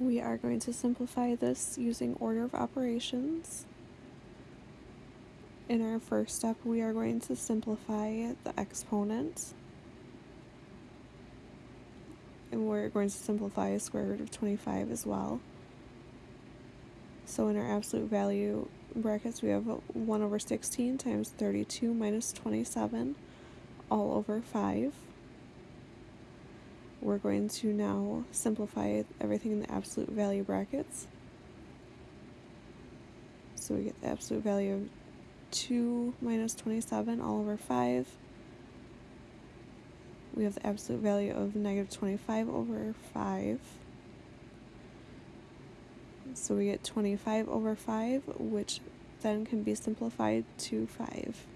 We are going to simplify this using order of operations. In our first step, we are going to simplify the exponent. And we're going to simplify a square root of 25 as well. So in our absolute value brackets, we have 1 over 16 times 32 minus 27 all over 5. We're going to now simplify everything in the absolute value brackets. So we get the absolute value of 2 minus 27 all over 5. We have the absolute value of negative 25 over 5. So we get 25 over 5, which then can be simplified to 5.